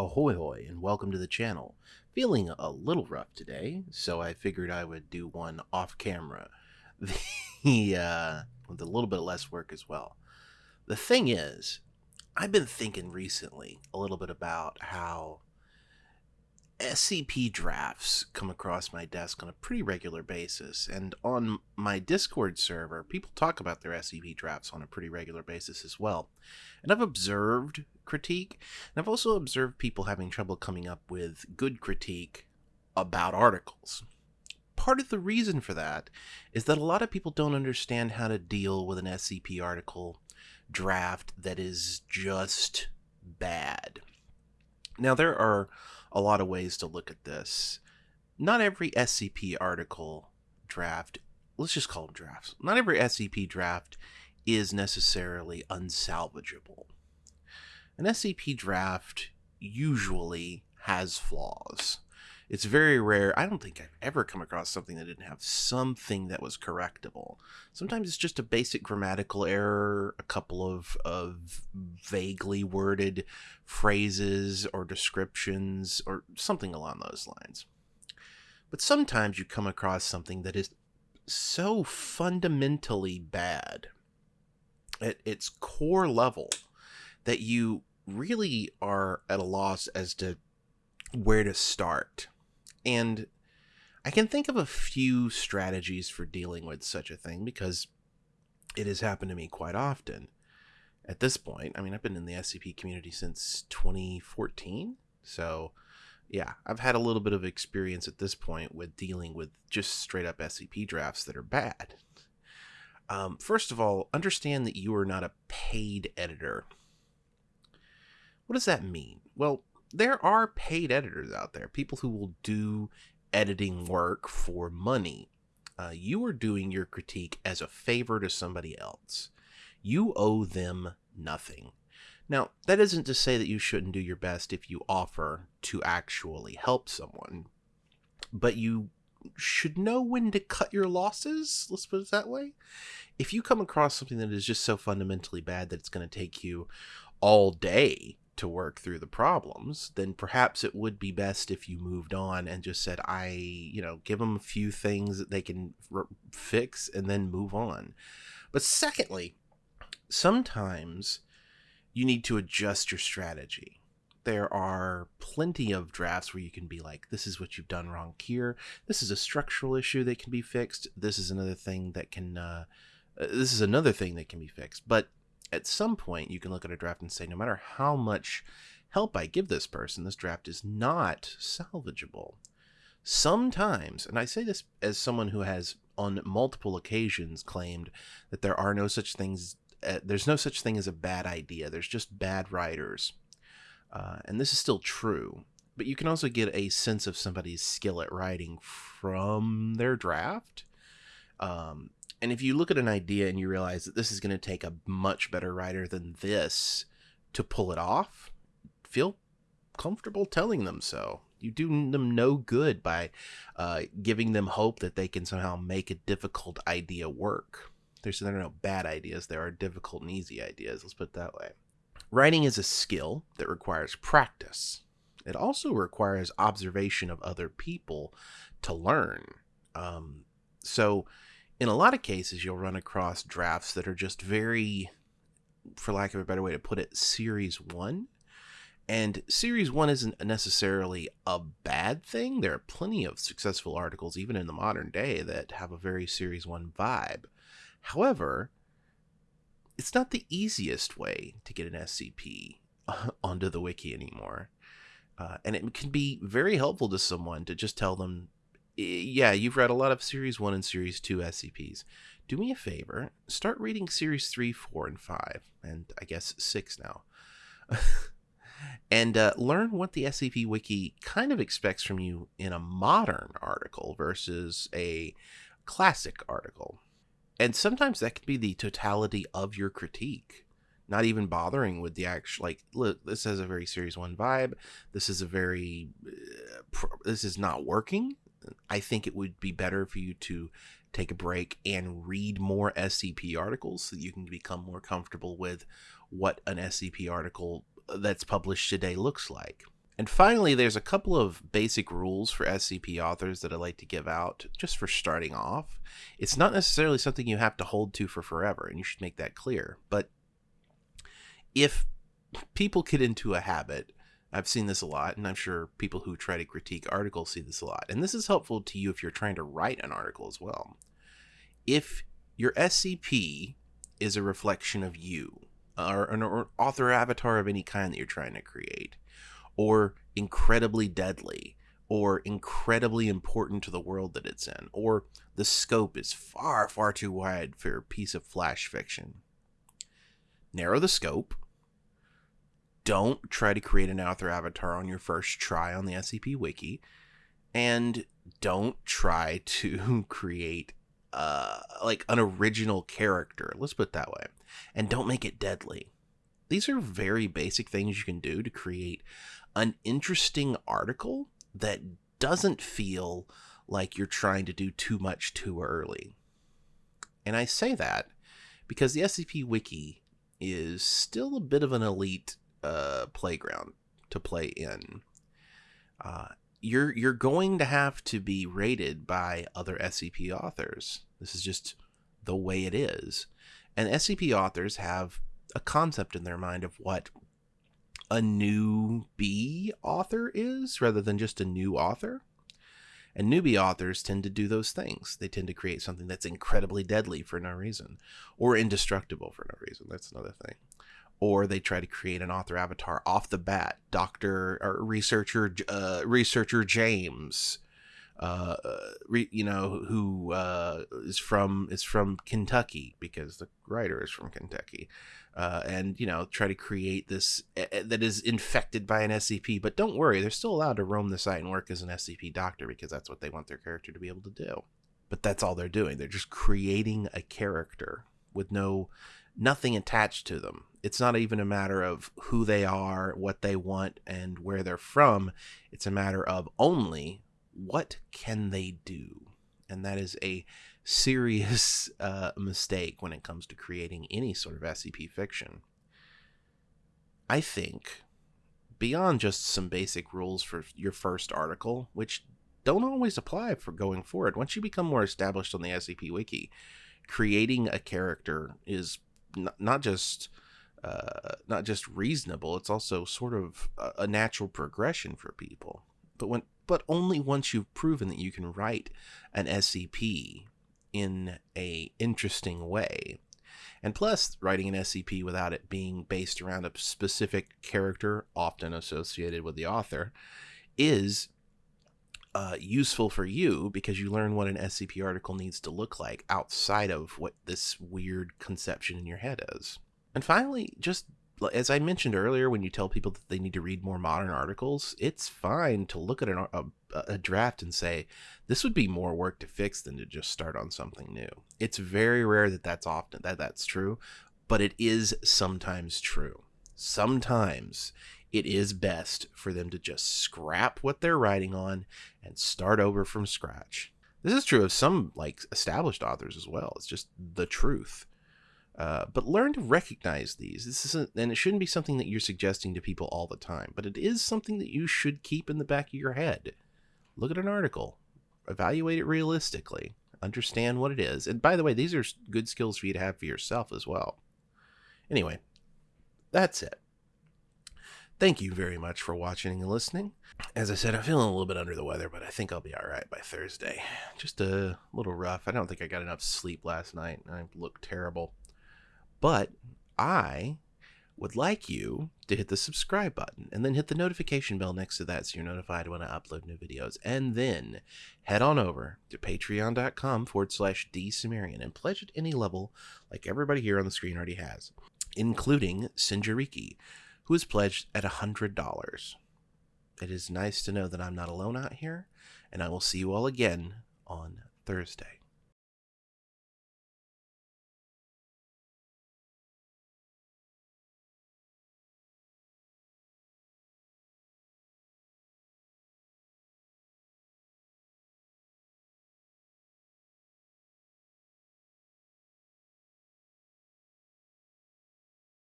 Ahoy hoy and welcome to the channel. Feeling a little rough today, so I figured I would do one off camera. The uh with a little bit less work as well. The thing is, I've been thinking recently a little bit about how SCP drafts come across my desk on a pretty regular basis, and on my Discord server, people talk about their SCP drafts on a pretty regular basis as well. And I've observed critique, and I've also observed people having trouble coming up with good critique about articles. Part of the reason for that is that a lot of people don't understand how to deal with an SCP article draft that is just bad. Now, there are a lot of ways to look at this. Not every SCP article draft, let's just call them drafts, not every SCP draft is necessarily unsalvageable. An SCP draft usually has flaws. It's very rare. I don't think I've ever come across something that didn't have something that was correctable. Sometimes it's just a basic grammatical error, a couple of, of vaguely worded phrases or descriptions, or something along those lines. But sometimes you come across something that is so fundamentally bad at its core level that you really are at a loss as to where to start. And I can think of a few strategies for dealing with such a thing because it has happened to me quite often. At this point, I mean, I've been in the SCP community since 2014. So, yeah, I've had a little bit of experience at this point with dealing with just straight up SCP drafts that are bad. Um, first of all, understand that you are not a paid editor. What does that mean? Well, there are paid editors out there, people who will do editing work for money. Uh, you are doing your critique as a favor to somebody else. You owe them nothing. Now, that isn't to say that you shouldn't do your best if you offer to actually help someone, but you should know when to cut your losses. Let's put it that way. If you come across something that is just so fundamentally bad that it's going to take you all day to work through the problems, then perhaps it would be best if you moved on and just said, I, you know, give them a few things that they can r- fix and then move on. But secondly, sometimes you need to adjust your strategy. There are plenty of drafts where you can be like, this is what you've done wrong here. This is a structural issue that can be fixed. This is another thing that can, uh, uh this is another thing that can be fixed. But at some point you can look at a draft and say, no matter how much help I give this person, this draft is not salvageable. Sometimes, and I say this as someone who has on multiple occasions claimed that there are no such things, uh, there's no such thing as a bad idea. There's just bad writers. Uh, and this is still true. But you can also get a sense of somebody's skill at writing from their draft. Um, and if you look at an idea and you realize that this is going to take a much better writer than this to pull it off, feel comfortable telling them so. You do them no good by uh, giving them hope that they can somehow make a difficult idea work. There's there are no bad ideas. There are difficult and easy ideas. Let's put it that way. Writing is a skill that requires practice. It also requires observation of other people to learn. Um, so in a lot of cases, you'll run across drafts that are just very, for lack of a better way to put it, series one. And series one isn't necessarily a bad thing. There are plenty of successful articles, even in the modern day, that have a very series one vibe. However, it's not the easiest way to get an SCP onto the wiki anymore. Uh, and it can be very helpful to someone to just tell them yeah, you've read a lot of Series 1 and Series 2 SCPs. Do me a favor, start reading Series 3, 4, and 5, and I guess 6 now. and uh, learn what the SCP Wiki kind of expects from you in a modern article versus a classic article. And sometimes that can be the totality of your critique. Not even bothering with the actual, like, look, this has a very Series 1 vibe. This is a very, uh, this is not working. I think it would be better for you to take a break and read more SCP articles so you can become more comfortable with what an SCP article uh, that's published today looks like. And finally, there's a couple of basic rules for SCP authors that I like to give out just for starting off. It's not necessarily something you have to hold to for forever, and you should make that clear. But if people get into a habit, I've seen this a lot, and I'm sure people who try to critique articles see this a lot. And this is helpful to you if you're trying to write an article as well. If your SCP is a reflection of you, or an author avatar of any kind that you're trying to create, or incredibly deadly, or incredibly important to the world that it's in, or the scope is far, far too wide for a piece of flash fiction. Narrow the scope. Don't try to create an author avatar on your first try on the SCP Wiki. And don't try to create uh, like an original character. Let's put it that way. And don't make it deadly. These are very basic things you can do to create an interesting article that doesn't feel like you're trying to do too much too early. And I say that because the SCP Wiki is still a bit of an elite uh, playground to play in. Uh, you're you're going to have to be rated by other SCP authors. This is just the way it is. And SCP authors have a concept in their mind of what a new B author is rather than just a new author. And newbie authors tend to do those things. They tend to create something that's incredibly deadly for no reason or indestructible for no reason. That's another thing or they try to create an author avatar off the bat. Doctor or researcher, uh, researcher James, uh, re, you know, who uh, is from is from Kentucky because the writer is from Kentucky, uh, and you know, try to create this uh, that is infected by an SCP. But don't worry, they're still allowed to roam the site and work as an SCP doctor because that's what they want their character to be able to do. But that's all they're doing. They're just creating a character with no nothing attached to them. It's not even a matter of who they are, what they want, and where they're from. It's a matter of only what can they do. And that is a serious uh, mistake when it comes to creating any sort of SCP fiction. I think beyond just some basic rules for your first article, which don't always apply for going forward. Once you become more established on the SCP Wiki, creating a character is not just uh, not just reasonable. It's also sort of a, natural progression for people. But when but only once you've proven that you can write an SCP in a interesting way. And plus, writing an SCP without it being based around a specific character, often associated with the author, is uh, useful for you because you learn what an SCP article needs to look like outside of what this weird conception in your head is. And finally, just as I mentioned earlier, when you tell people that they need to read more modern articles, it's fine to look at an, a, a draft and say, this would be more work to fix than to just start on something new. It's very rare that that's often that that's true, but it is sometimes true. Sometimes it is best for them to just scrap what they're writing on and start over from scratch. This is true of some like established authors as well. It's just the truth. Uh, but learn to recognize these. This isn't, and it shouldn't be something that you're suggesting to people all the time. But it is something that you should keep in the back of your head. Look at an article, evaluate it realistically, understand what it is. And by the way, these are good skills for you to have for yourself as well. Anyway, that's it. Thank you very much for watching and listening. As I said, I'm feeling a little bit under the weather, but I think I'll be all right by Thursday. Just a little rough. I don't think I got enough sleep last night. I look terrible. But I would like you to hit the subscribe button and then hit the notification bell next to that so you're notified when I upload new videos. And then head on over to patreon.com forward slash dsumerian and pledge at any level like everybody here on the screen already has, including Sinjariki who is pledged at $100. It is nice to know that I'm not alone out here, and I will see you all again on Thursday.